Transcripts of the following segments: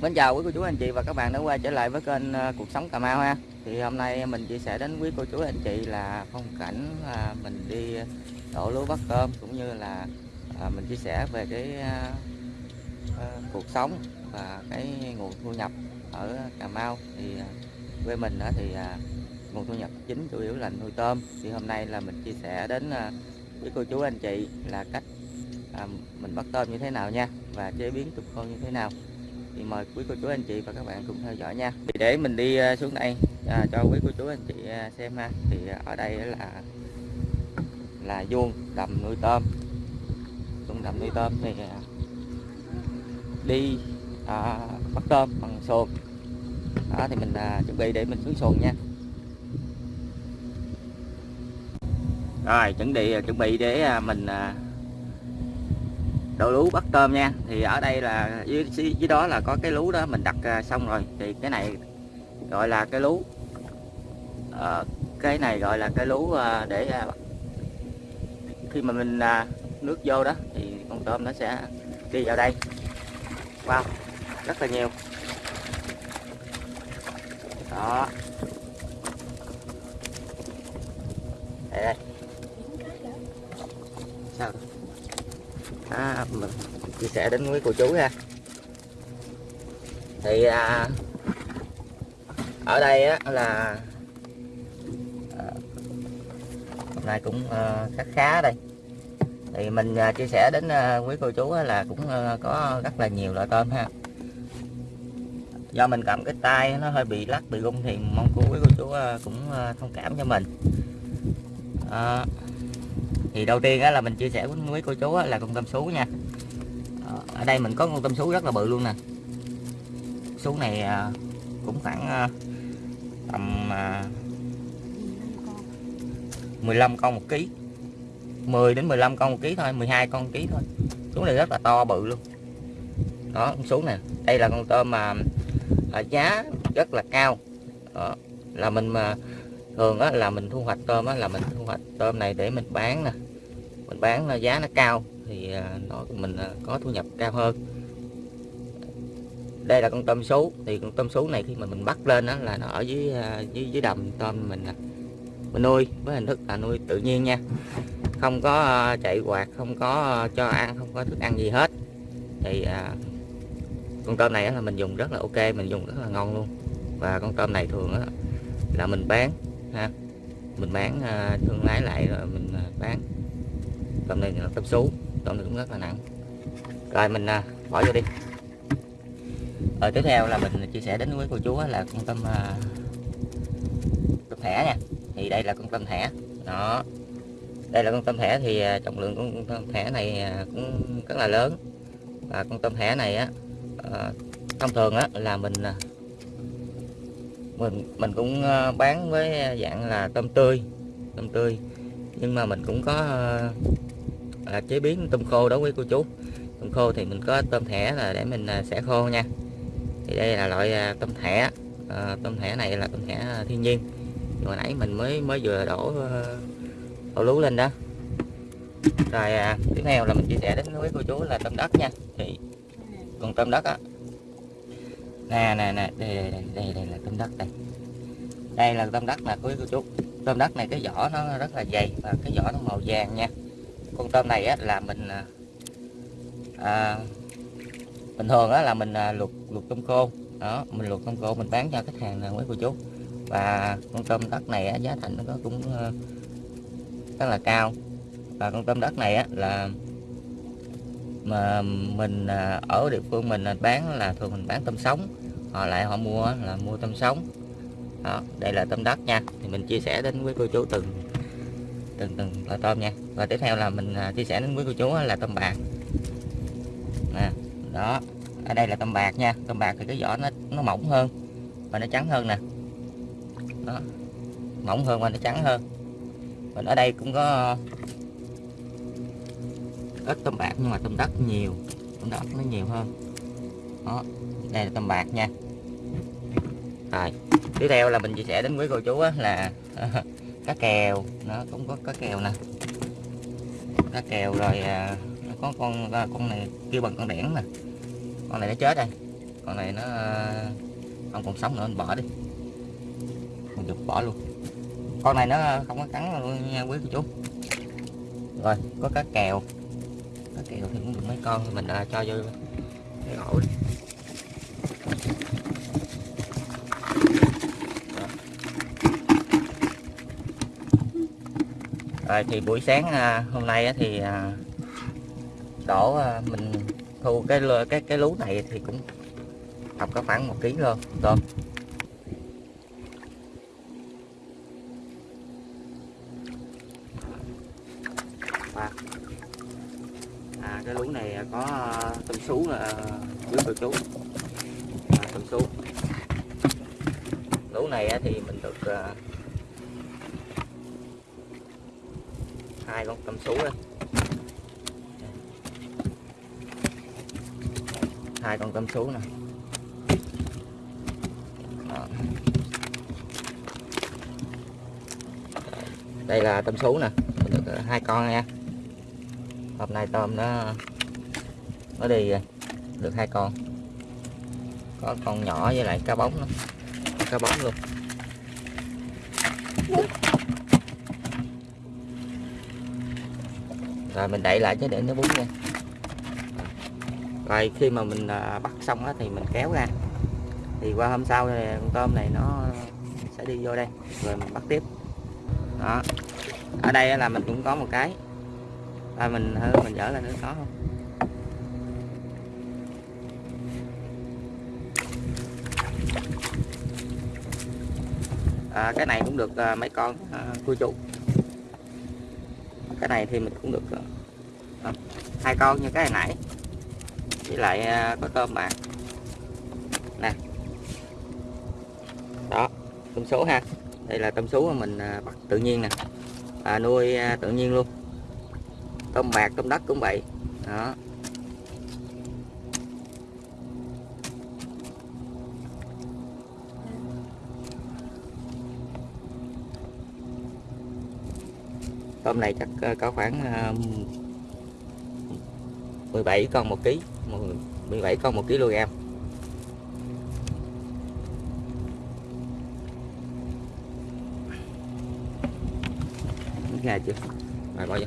Mến chào quý cô chú, anh chị và các bạn đã quay trở lại với kênh ờ, Cuộc Sống Cà Mau ha. Thì hôm nay mình chia sẻ đến quý cô chú, anh chị là phong cảnh ờ, mình đi đổ lúa bắt tôm Cũng như là ờ, mình chia sẻ về cái cuộc sống và cái nguồn thu nhập ở Cà Mau. Thì quê mình thì nguồn thu nhập chính chủ yếu là nuôi tôm. Thì hôm nay là mình chia sẻ đến quý cô chú, anh chị là cách mình bắt tôm như thế nào nha Và chế biến tôm khô như thế nào thì mời quý cô chú anh chị và các bạn cùng theo dõi nha. Thì để mình đi à, xuống đây à, cho quý cô chú anh chị à, xem ha. Thì ở đây là là vuông đầm nuôi tôm. Vuông đầm nuôi tôm thì à, đi à, bắt tôm bằng xuồng. Đó thì mình à, chuẩn bị để mình xuống xuồng nha. Rồi chuẩn bị chuẩn bị để mình à, đồ lú bắt tôm nha. Thì ở đây là dưới, dưới đó là có cái lú đó mình đặt à, xong rồi. Thì cái này gọi là cái lú. À, cái này gọi là cái lú à, để à, khi mà mình nước vô đó thì con tôm nó sẽ đi vào đây. Wow rất là nhiều. Đó. Đây đây. Sao? À, mình chia sẻ đến quý cô chú ha. Thì à, ở đây á, là à, hôm nay cũng à, khá khá đây. Thì mình à, chia sẻ đến à, quý cô chú á, là cũng à, có rất là nhiều loại tôm ha. Do mình cầm cái tay nó hơi bị lắc bị rung thì mong cô quý cô chú à, cũng à, thông cảm cho mình. À, thì đầu tiên á, là mình chia sẻ với cô chú á, là con tôm sú nha. Ờ, ở đây mình có con tôm sú rất là bự luôn nè. Sú này à, cũng khoảng à, tầm à, 15 con một ký. 10 đến 15 con một ký thôi 12 con một ký thôi. Sú này rất là to bự luôn. Đó con sú nè đây là con tôm mà giá rất là cao. Đó, là mình mà thường á, là mình thu hoạch tôm á, là mình thu hoạch tôm này để mình bán nè. Mình bán giá nó cao thì à, nó mình à, có thu nhập cao hơn. Đây là con tôm sú. Thì con tôm sú này khi mà mình bắt lên đó là nó ở dưới à, dưới dưới đầm tôm mình mình nuôi với hình thức là nuôi tự nhiên nha. Không có chạy quạt không có cho ăn không có thức ăn gì hết. Thì à, con tôm này là mình dùng rất là ok mình dùng rất là ngon luôn. Và con tôm này thường á là mình bán ha. Mình bán à, thương lái lại rồi mình à, bán. Tôm này là tôm sú tôm này cũng rất là nặng. Rồi mình à, bỏ vô đi. Rồi tiếp theo là mình chia sẻ đến với cô chú là con tôm à, tôm thẻ nha. Thì đây là con tôm thẻ. Đó. Đây là con tôm thẻ thì à, trọng lượng con tôm thẻ này à, cũng rất là lớn. Và con tôm thẻ này á à, thông thường á là mình mình mình cũng ờ, bán với dạng là tôm tươi tôm tươi. Nhưng mà mình cũng có à, chế biến tôm khô đó quý cô chú. Tôm khô thì mình có tôm thẻ là để mình à, xẻ khô nha. Thì đây là loại tôm thẻ. À, tôm thẻ này là tôm thẻ thiên nhiên. Hồi nãy mình mới mới vừa đổ đổ lú lên đó. Rồi à, tiếp theo là mình chia sẻ đến với cô chú là tôm đất nha. Thì còn tôm đất á nè nè nè đây đây, đây đây đây là tôm đất đây. Đây là tôm đất nè quý cô chú. Tôm đất này cái vỏ nó rất là dày và cái vỏ nó màu vàng nha. Con tôm này á, là mình à, à bình thường á, là mình à, luộc luộc tôm khô. Đó mình luộc tôm khô mình bán cho khách hàng nè quý cô chú. Và con tôm đất này á, giá thành nó cũng à, rất là cao. Và con tôm đất này á, là mà mình à, ở địa phương mình à, bán là thường mình bán tôm sống. Họ lại họ mua là mua tôm sống. Đó, đây là tôm đất nha. Thì mình chia sẻ đến với cô chú từng từng từng loại tôm nha. Và tiếp theo là mình à, chia sẻ đến với cô chú là tôm bạc. Nè, đó, ở đây là tôm bạc nha. Tôm bạc thì cái vỏ nó nó mỏng hơn và nó trắng hơn nè. Đó, mỏng hơn và nó trắng hơn. Mình ở đây cũng có ít tôm bạc nhưng mà tôm đất nhiều. Tôm đất nó nhiều hơn. Đó đây là tôm bạc nha. Rồi tiếp theo là mình chia sẻ đến quý cô chú là cá kèo. Nó cũng có cá kèo nè. Cá kèo rồi à, nó có con à, con này kêu bằng con đẻn nè. Con này nó chết đây con này nó à, không còn sống nữa mình bỏ đi. Mình được bỏ luôn. Con này nó không có cắn luôn nha quý cô chú. Rồi có cá kèo cá kèo thì cũng được mấy con thì mình uh, cho vô cái ổ đi. Rồi thì buổi sáng à, hôm nay á thì à, đổ à, mình thu cái cái cái lú này thì cũng tầm có khoảng một ký luôn tôm sú là quý cô chú à, tôm sú lú này thì mình được à, hai con tôm sú đây hai con tôm sú nè. Đây là tôm sú nè. Mình được à, hai con nha. Hôm nay tôm nó mới đi rồi. được hai con. Có con nhỏ với lại cá bóng nữa. cá bóng luôn. Rồi, mình đậy lại chứ để nó bún nha. Rồi, khi mà mình à, bắt xong á thì mình kéo ra. Thì qua hôm sau thì con tôm này nó sẽ đi vô đây. Rồi mình bắt tiếp. Đó. Ở đây là mình cũng có một cái. Rồi mình hơi mình dở lên nữa, có không? À, cái này cũng được à, mấy con à, cua chủ. Cái này thì mình cũng được à, à, hai con như cái hồi nãy. Với lại à, có tôm bạc nè. Đó tôm số ha. Đây là tôm sú mà mình à, bắt tự nhiên nè. À, nuôi à, tự nhiên luôn. Tôm bạc tôm đất cũng vậy. Đó. Tôm này chắc ờ, có khoảng ờ, 17 con một ký 17 con một kg. Ra chưa? Rồi bỏ vô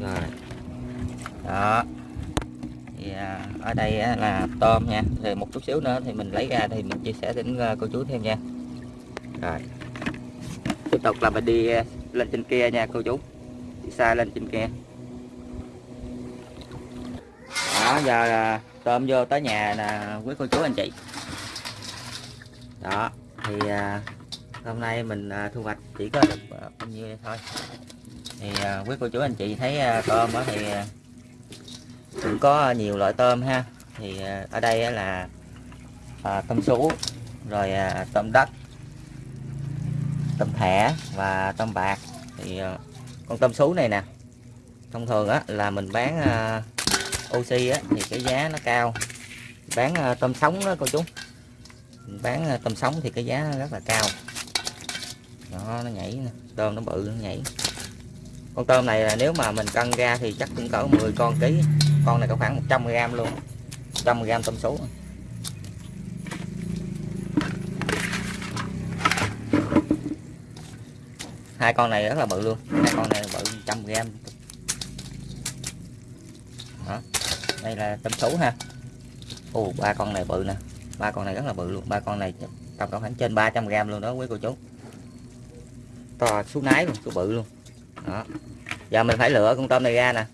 rồi. Đó thì à, ở đây là tôm nha. Thì một chút xíu nữa thì mình lấy ra thì mình chia sẻ đến à, cô chú thêm nha. Rồi. Tiếp tục là mình đi à, lên trên kia nha, cô chú. Đi xa lên trên kia. Đó, giờ là tôm vô tới nhà là quý cô chú anh chị. Đó, thì hôm nay mình thu hoạch chỉ có được bao nhiêu thôi. Thì quý cô chú anh chị thấy tôm đó thì cũng có ờ, nhiều loại tôm ha. Thì ờ, ở đây là à, tôm sú rồi à, tôm đất tôm thẻ và tôm bạc. Thì à, con tôm sú này nè thông thường á là mình bán à, oxy á thì cái giá nó cao. Bán à, tôm sống đó cô chú. Mình bán à, tôm sống thì cái giá nó rất là cao. Đó nó nhảy nè tôm nó bự nó nhảy. Con tôm này là nếu mà mình cân ra thì chắc cũng cỡ 10 con ký con này có khoảng 100 g luôn 100 g tôm sú. Hai con này rất là bự luôn, hai con này bự 100 g đó, đây là tôm sú ha. Ồ, ba con này bự nè, ba con này rất là bự luôn, ba con này tầm khoảng trên 300 g luôn đó quý cô chú. To xuống nái luôn số bự luôn. Đó, giờ mình phải lựa con tôm này ra nè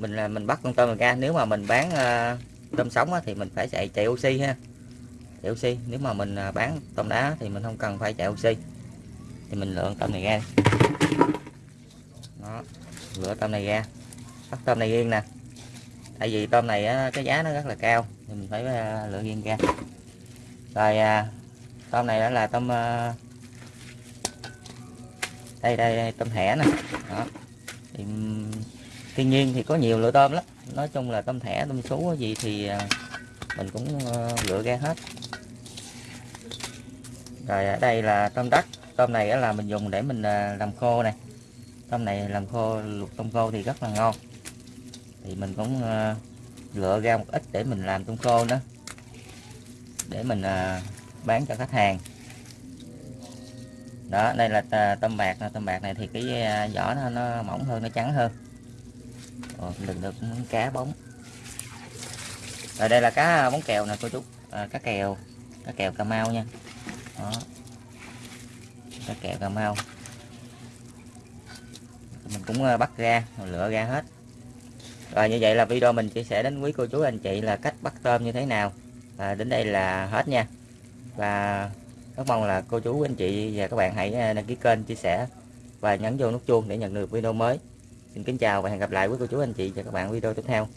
mình là mình bắt con tôm này ra nếu mà mình bán uh, tôm sống á, thì mình phải chạy chạy oxy ha. Chạy oxy nếu mà mình uh, bán tôm đá thì mình không cần phải chạy oxy. Thì mình lựa tôm này ra. Đó lựa tôm này ra. Bắt tôm này riêng nè. Tại vì tôm này á, cái giá nó rất là cao thì mình phải uh, lựa riêng ra. Rồi uh, tôm này đó là tôm uh, đây đây, đây tôm thẻ nè. Đó. thì thiên nhiên thì có nhiều loại tôm lắm. Nói chung là tôm thẻ tôm sú gì thì à, mình cũng ờ, lựa ra hết. Rồi ở đây là tôm đất. Tôm này là mình dùng để mình à, làm khô này. Tôm này làm khô luộc tôm khô thì rất là ngon. Thì mình cũng ờ, lựa ra một ít để mình làm tôm khô nữa. Để mình bán cho khách hàng. Đó đây là tôm bạc. Tôm bạc này thì cái vỏ nó, nó mỏng hơn nó trắng hơn. Ờ, đừng được cá bóng. Rồi đây là cá à, bóng kèo nè cô chú. À, cá kèo. Cá kèo cà mau nha. Đó. Cá kèo cà mau. Mình cũng à, bắt ra lựa ra hết. Rồi như vậy là video mình chia sẻ đến quý cô chú anh chị là cách bắt tôm như thế nào. Và đến đây là hết nha. Và rất mong là cô chú anh chị và các bạn hãy à, đăng ký kênh chia sẻ và nhấn vô nút chuông để nhận được video mới xin kính chào và hẹn gặp lại quý cô chú, anh chị và các bạn video tiếp theo.